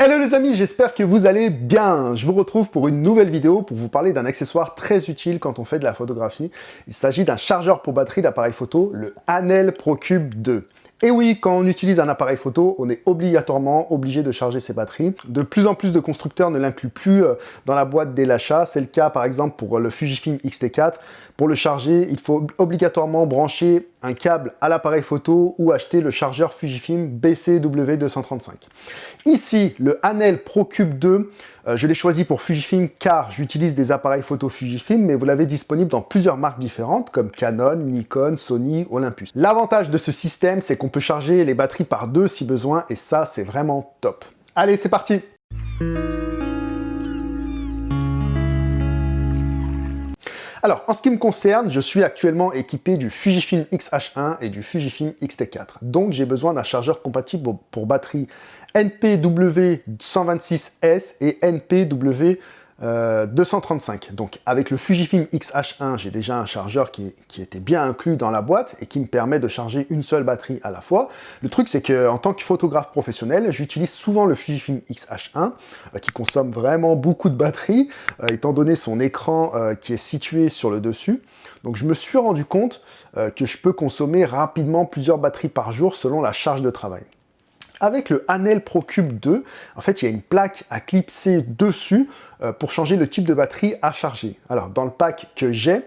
Hello les amis, j'espère que vous allez bien. Je vous retrouve pour une nouvelle vidéo pour vous parler d'un accessoire très utile quand on fait de la photographie. Il s'agit d'un chargeur pour batterie d'appareil photo, le Anel ProCube 2. Et oui, quand on utilise un appareil photo, on est obligatoirement obligé de charger ses batteries. De plus en plus de constructeurs ne l'incluent plus euh, dans la boîte dès l'achat. C'est le cas par exemple pour le Fujifilm X-T4. Pour le charger, il faut obligatoirement brancher un câble à l'appareil photo ou acheter le chargeur Fujifilm BCW235. Ici, le Anel ProCube 2, euh, je l'ai choisi pour Fujifilm car j'utilise des appareils photo Fujifilm, mais vous l'avez disponible dans plusieurs marques différentes comme Canon, Nikon, Sony, Olympus. L'avantage de ce système, c'est qu'on peut charger les batteries par deux si besoin, et ça, c'est vraiment top. Allez, c'est parti Alors, en ce qui me concerne, je suis actuellement équipé du Fujifilm X-H1 et du Fujifilm X-T4. Donc, j'ai besoin d'un chargeur compatible pour batterie NPW126S et NPW 235. Donc avec le Fujifilm X-H1, j'ai déjà un chargeur qui, était bien inclus dans la boîte et qui me permet de charger une seule batterie à la fois. Le truc, c'est qu'en tant que photographe professionnel, j'utilise souvent le Fujifilm X-H1 euh, qui consomme vraiment beaucoup de batterie, euh, étant donné son écran euh, qui est situé sur le dessus. Donc je me suis rendu compte que je peux consommer rapidement plusieurs batteries par jour selon la charge de travail. Avec le Anel ProCube 2, en fait, il y a une plaque à clipser dessus euh, pour changer le type de batterie à charger. Alors, dans le pack que j'ai,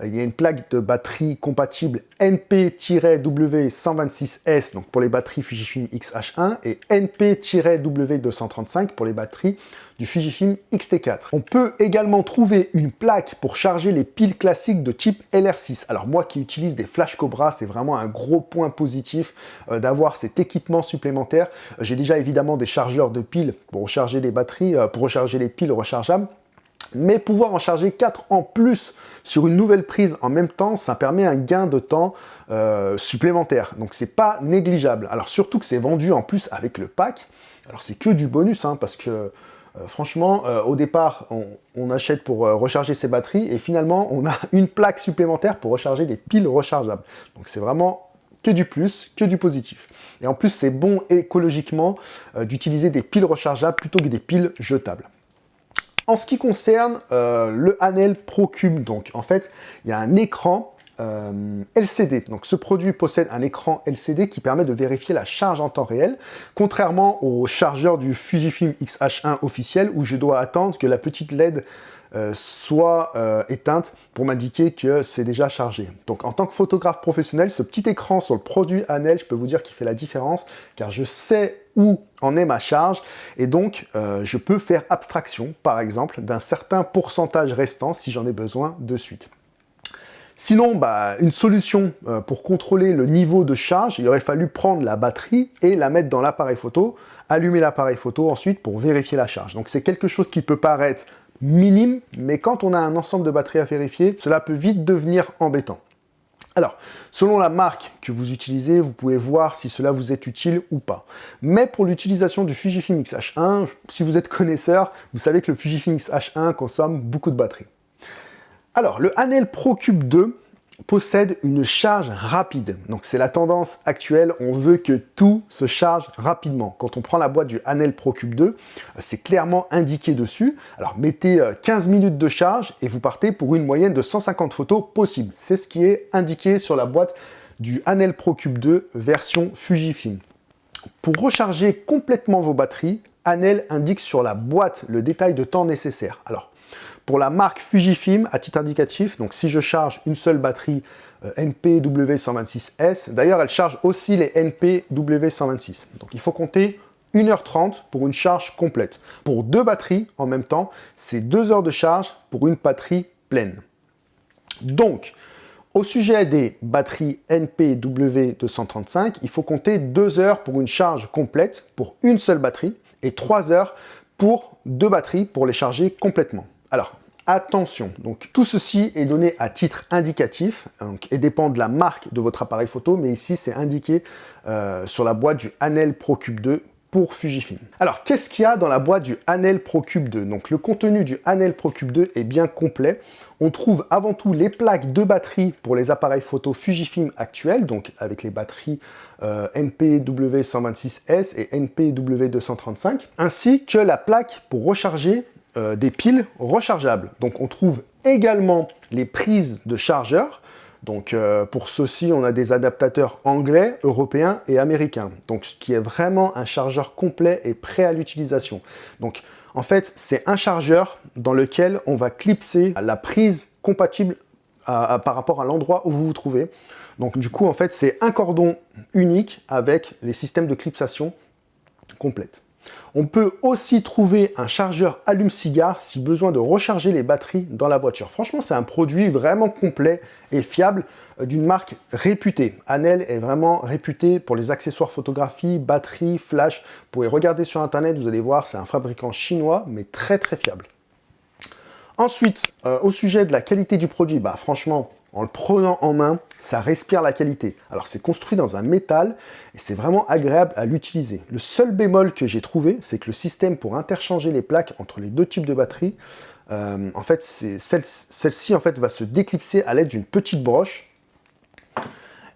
euh, il y a une plaque de batterie compatible NP-W126S, donc pour les batteries Fujifilm X-H1, et NP-W235 pour les batteries du Fujifilm X-T4. On peut également trouver une plaque pour charger les piles classiques de type LR6. Alors moi qui utilise des Flash Cobra, c'est vraiment un gros point positif euh, d'avoir cet équipement supplémentaire. J'ai déjà évidemment des chargeurs de piles pour recharger les batteries, pour recharger les piles mais pouvoir en charger 4 en plus sur une nouvelle prise en même temps, ça permet un gain de temps euh, supplémentaire. Donc c'est pas négligeable. Alors surtout que c'est vendu en plus avec le pack. Alors c'est que du bonus, hein, parce que euh, franchement, euh, au départ, on, achète pour recharger ses batteries, et finalement, on a une plaque supplémentaire pour recharger des piles rechargeables. Donc c'est vraiment que du plus, que du positif. Et en plus, c'est bon écologiquement d'utiliser des piles rechargeables plutôt que des piles jetables. En ce qui concerne euh, le Anel ProCube, donc en fait, il y a un écran euh, LCD. Donc ce produit possède un écran LCD qui permet de vérifier la charge en temps réel, contrairement au chargeur du Fujifilm X-H1 officiel où je dois attendre que la petite LED euh, soit éteinte pour m'indiquer que c'est déjà chargé. Donc en tant que photographe professionnel, ce petit écran sur le produit Anel, je peux vous dire qu'il fait la différence car je sais où en est ma charge, et donc euh, je peux faire abstraction, par exemple, d'un certain pourcentage restant si j'en ai besoin de suite. Sinon, bah, une solution euh, pour contrôler le niveau de charge, il aurait fallu prendre la batterie et la mettre dans l'appareil photo, allumer l'appareil photo ensuite pour vérifier la charge. Donc c'est quelque chose qui peut paraître minime, mais quand on a un ensemble de batteries à vérifier, cela peut vite devenir embêtant. Alors, selon la marque que vous utilisez, vous pouvez voir si cela vous est utile ou pas. Mais pour l'utilisation du Fujifilm X-H1, si vous êtes connaisseur, vous savez que le Fujifilm X-H1 consomme beaucoup de batterie. Alors, le Anel ProCube 2, possède une charge rapide. Donc c'est la tendance actuelle, on veut que tout se charge rapidement. Quand on prend la boîte du Anel ProCube 2, c'est clairement indiqué dessus. Alors mettez 15 euh, minutes de charge et vous partez pour une moyenne de 150 photos possible. C'est ce qui est indiqué sur la boîte du Anel ProCube 2 version Fujifilm. Pour recharger complètement vos batteries, Anel indique sur la boîte le détail de temps nécessaire. Alors, pour la marque Fujifilm, à titre indicatif, donc si je charge une seule batterie euh, NPW126S, d'ailleurs elle charge aussi les NPW126. Donc il faut compter 1h30 pour une charge complète. Pour deux batteries en même temps, c'est 2 heures de charge pour une batterie pleine. Donc, au sujet des batteries NPW235, il faut compter 2 heures pour une charge complète pour une seule batterie et 3 heures pour deux batteries pour les charger complètement. Alors, attention, donc tout ceci est donné à titre indicatif et dépend de la marque de votre appareil photo, mais ici c'est indiqué euh, sur la boîte du Anel ProCube 2 pour Fujifilm. Alors, qu'est-ce qu'il y a dans la boîte du Anel ProCube 2 Donc, le contenu du Anel ProCube 2 est bien complet. On trouve avant tout les plaques de batterie pour les appareils photo Fujifilm actuels, donc avec les batteries euh, NPW126S et NPW235, ainsi que la plaque pour recharger euh, des piles rechargeables. Donc on trouve également les prises de chargeurs, donc euh, pour ceci, on a des adaptateurs anglais, européens et américains. Donc ce qui est vraiment un chargeur complet et prêt à l'utilisation. Donc en fait, c'est un chargeur dans lequel on va clipser la prise compatible par rapport à l'endroit où vous vous trouvez. Donc du coup, en fait, c'est un cordon unique avec les systèmes de clipsation complètes. On peut aussi trouver un chargeur allume-cigare si besoin de recharger les batteries dans la voiture. Franchement, c'est un produit vraiment complet et fiable euh, d'une marque réputée. Anel est vraiment réputé pour les accessoires photographie, batterie, flash. Vous pouvez regarder sur internet, vous allez voir, c'est un fabricant chinois, mais très très fiable. Ensuite, euh, au sujet de la qualité du produit, bah franchement, en le prenant en main, ça respire la qualité. Alors c'est construit dans un métal et c'est vraiment agréable à l'utiliser. Le seul bémol que j'ai trouvé, c'est que le système pour interchanger les plaques entre les deux types de batteries, euh, en fait, celle-ci en fait va se déclipser à l'aide d'une petite broche.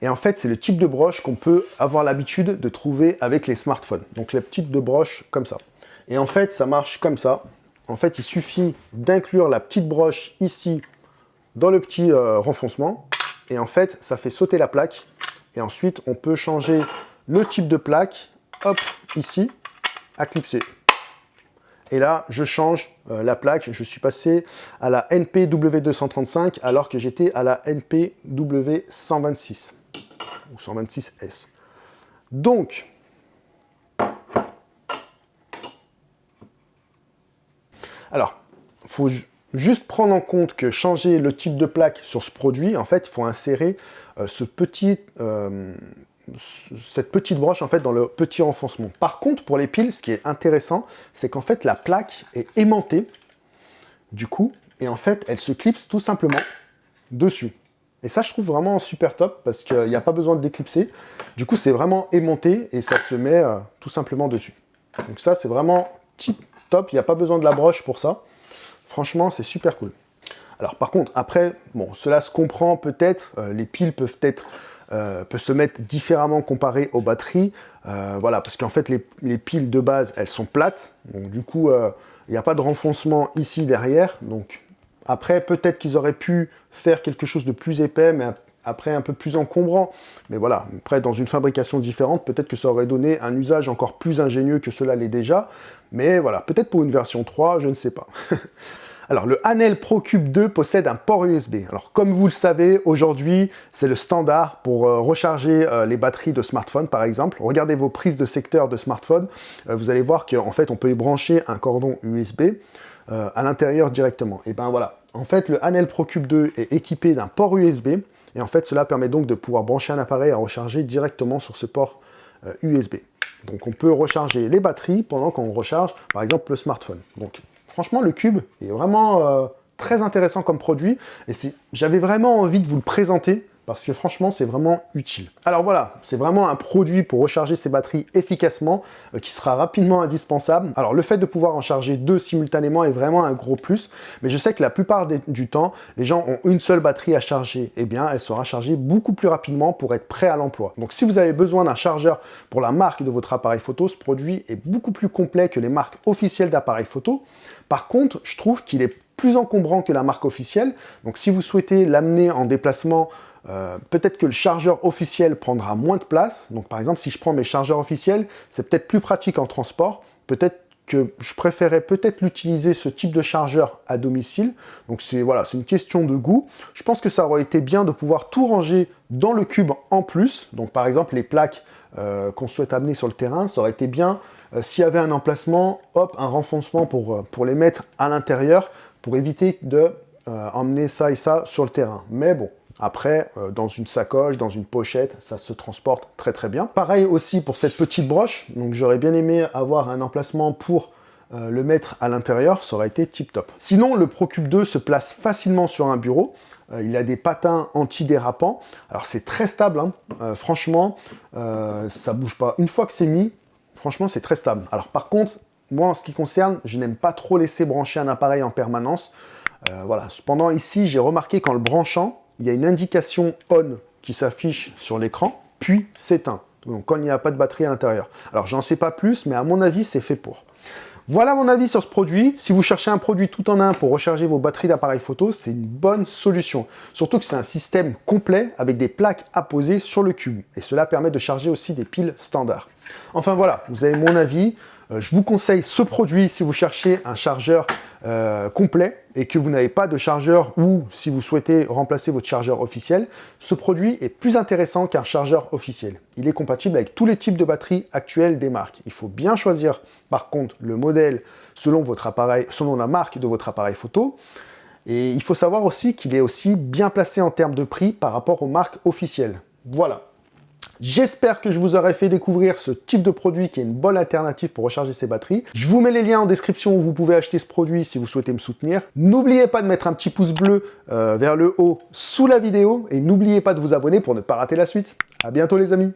Et en fait, c'est le type de broche qu'on peut avoir l'habitude de trouver avec les smartphones. Donc les petites de broche comme ça. Et en fait, ça marche comme ça. En fait, il suffit d'inclure la petite broche ici dans le petit euh, renfoncement. Et en fait, ça fait sauter la plaque. Et ensuite, on peut changer le type de plaque. Hop, ici, à clipser. Et là, je change euh, la plaque. Je suis passé à la NPW235 alors que j'étais à la NPW126 ou 126S. Donc, alors, faut juste prendre en compte que changer le type de plaque sur ce produit, en fait, il faut insérer euh, euh, cette petite broche en fait dans le petit renfoncement. Par contre, pour les piles, ce qui est intéressant, c'est qu'en fait, la plaque est aimantée, du coup, et en fait, elle se clipse tout simplement dessus. Et ça, je trouve vraiment super top, parce qu'il n'y a pas besoin de déclipser. Du coup, c'est vraiment aimanté, et ça se met euh, tout simplement dessus. Donc ça, c'est vraiment top, il n'y a pas besoin de la broche pour ça. Franchement, c'est super cool. Alors par contre, après, bon, cela se comprend peut-être, euh, les piles peuvent être euh, peuvent se mettre différemment comparées aux batteries. Euh, voilà, parce qu'en fait, les, piles de base, elles sont plates. Donc du coup, il n'y a pas de renfoncement ici derrière. Donc après, peut-être qu'ils auraient pu faire quelque chose de plus épais, mais après un peu plus encombrant. Mais voilà, après, dans une fabrication différente, peut-être que ça aurait donné un usage encore plus ingénieux que cela l'est déjà. Mais voilà, peut-être pour une version 3, je ne sais pas. Alors, le Anel ProCube 2 possède un port USB. Alors, comme vous le savez, aujourd'hui, c'est le standard pour euh, recharger euh, les batteries de smartphone, par exemple. Regardez vos prises de secteur de smartphone. Euh, vous allez voir qu'en fait, on peut y brancher un cordon USB à l'intérieur directement. Et ben voilà, en fait, le Anel ProCube 2 est équipé d'un port USB. Et en fait, cela permet donc de pouvoir brancher un appareil à recharger directement sur ce port USB. Donc on peut recharger les batteries pendant qu'on recharge par exemple le smartphone. Donc franchement le cube est vraiment euh, très intéressant comme produit et j'avais vraiment envie de vous le présenter parce que franchement, c'est vraiment utile. Alors voilà, c'est vraiment un produit pour recharger ses batteries efficacement, euh, qui sera rapidement indispensable. Alors le fait de pouvoir en charger deux simultanément est vraiment un gros plus, mais je sais que la plupart du temps, les gens ont une seule batterie à charger. Eh bien, elle sera chargée beaucoup plus rapidement pour être prêt à l'emploi. Donc si vous avez besoin d'un chargeur pour la marque de votre appareil photo, ce produit est beaucoup plus complet que les marques officielles d'appareils photo. Par contre, je trouve qu'il est plus encombrant que la marque officielle. Donc si vous souhaitez l'amener en déplacement euh, peut-être que le chargeur officiel prendra moins de place. Donc par exemple, si je prends mes chargeurs officiels, c'est peut-être plus pratique en transport. Peut-être que je préférais peut-être l'utiliser ce type de chargeur à domicile. Donc c'est voilà, c'est une question de goût. Je pense que ça aurait été bien de pouvoir tout ranger dans le cube en plus. Donc par exemple, les plaques euh, qu'on souhaite amener sur le terrain, ça aurait été bien euh, s'il y avait un emplacement, hop, un renfoncement pour, pour les mettre à l'intérieur, pour éviter de emmener ça et ça sur le terrain. Mais bon, après, euh, dans une sacoche, dans une pochette, ça se transporte très très bien. Pareil aussi pour cette petite broche, donc j'aurais bien aimé avoir un emplacement pour euh, le mettre à l'intérieur, ça aurait été tip top. Sinon, le ProCube 2 se place facilement sur un bureau, euh, il a des patins antidérapants, alors c'est très stable, hein. franchement, ça bouge pas. Une fois que c'est mis, franchement, c'est très stable. Alors par contre, moi, en ce qui concerne, je n'aime pas trop laisser brancher un appareil en permanence. Voilà. Cependant, ici, j'ai remarqué qu'en le branchant, il y a une indication on qui s'affiche sur l'écran, puis s'éteint. Donc quand il n'y a pas de batterie à l'intérieur. Alors j'en sais pas plus, mais à mon avis, c'est fait pour. Voilà mon avis sur ce produit. Si vous cherchez un produit tout en un pour recharger vos batteries d'appareil photo, c'est une bonne solution. Surtout que c'est un système complet avec des plaques à poser sur le cube. Et cela permet de charger aussi des piles standards. Enfin voilà, vous avez mon avis. Euh, je vous conseille ce produit si vous cherchez un chargeur euh, complet et que vous n'avez pas de chargeur ou si vous souhaitez remplacer votre chargeur officiel, ce produit est plus intéressant qu'un chargeur officiel. Il est compatible avec tous les types de batteries actuelles des marques. Il faut bien choisir par contre le modèle selon, votre appareil, selon la marque de votre appareil photo. Et il faut savoir aussi qu'il est aussi bien placé en termes de prix par rapport aux marques officielles. Voilà, J'espère que je vous aurai fait découvrir ce type de produit qui est une bonne alternative pour recharger ses batteries. Je vous mets les liens en description où vous pouvez acheter ce produit si vous souhaitez me soutenir. N'oubliez pas de mettre un petit pouce bleu euh, vers le haut sous la vidéo et n'oubliez pas de vous abonner pour ne pas rater la suite. A bientôt les amis